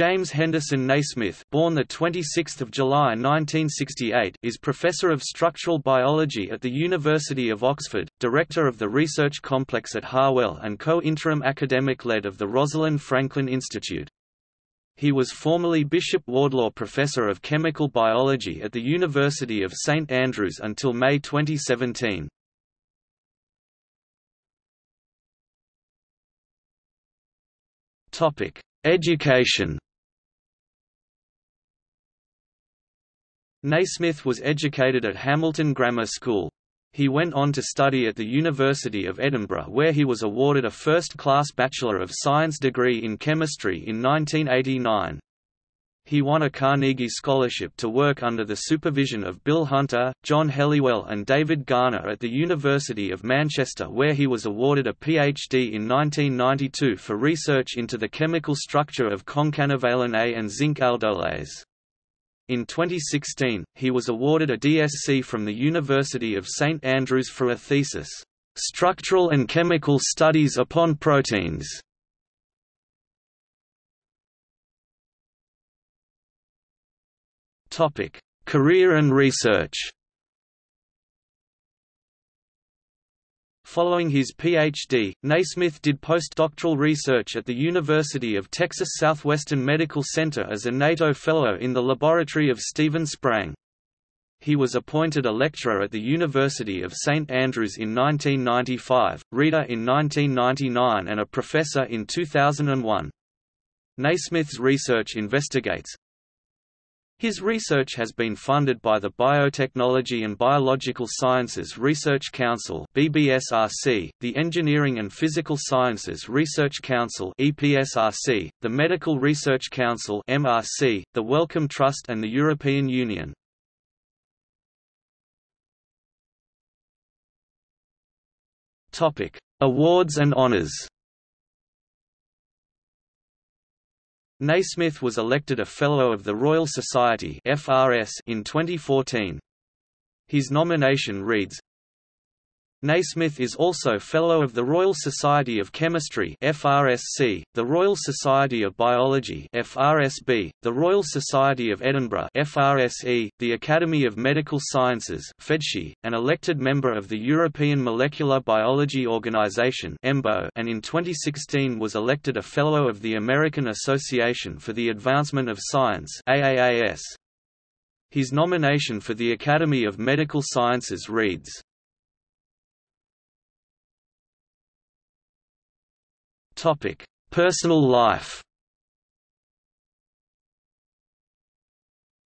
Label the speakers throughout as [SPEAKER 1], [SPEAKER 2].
[SPEAKER 1] James Henderson Naismith, born the 26th of July 1968, is professor of structural biology at the University of Oxford, director of the research complex at Harwell and co-interim academic lead of the Rosalind Franklin Institute. He was formerly Bishop Wardlaw Professor of Chemical Biology at the University of St Andrews until May 2017. Topic: Education. Naismith was educated at Hamilton Grammar School. He went on to study at the University of Edinburgh where he was awarded a first-class Bachelor of Science degree in chemistry in 1989. He won a Carnegie Scholarship to work under the supervision of Bill Hunter, John Helliwell and David Garner at the University of Manchester where he was awarded a PhD in 1992 for research into the chemical structure of concanavalin A and zinc aldolase. In 2016, he was awarded a DSc from the University of St Andrews for a thesis, "'Structural and Chemical Studies upon Proteins' Career and research. Following his PhD, Naismith did postdoctoral research at the University of Texas Southwestern Medical Center as a NATO Fellow in the laboratory of Stephen Sprang. He was appointed a lecturer at the University of St Andrews in 1995, reader in 1999 and a professor in 2001. Naismith's research investigates, his research has been funded by the Biotechnology and Biological Sciences Research Council (BBSRC), the Engineering and Physical Sciences Research Council (EPSRC), the Medical Research Council (MRC), the Wellcome Trust and the European Union. Topic: Awards and honors. Naismith was elected a Fellow of the Royal Society in 2014. His nomination reads, Naismith is also Fellow of the Royal Society of Chemistry FRSC, the Royal Society of Biology FRSB, the Royal Society of Edinburgh FRSE, the Academy of Medical Sciences FMedSci, an elected member of the European Molecular Biology Organization EMBO, and in 2016 was elected a Fellow of the American Association for the Advancement of Science AAAS. His nomination for the Academy of Medical Sciences reads Topic: Personal life.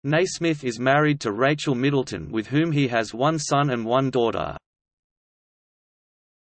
[SPEAKER 1] Naismith is married to Rachel Middleton with whom he has one son and one daughter.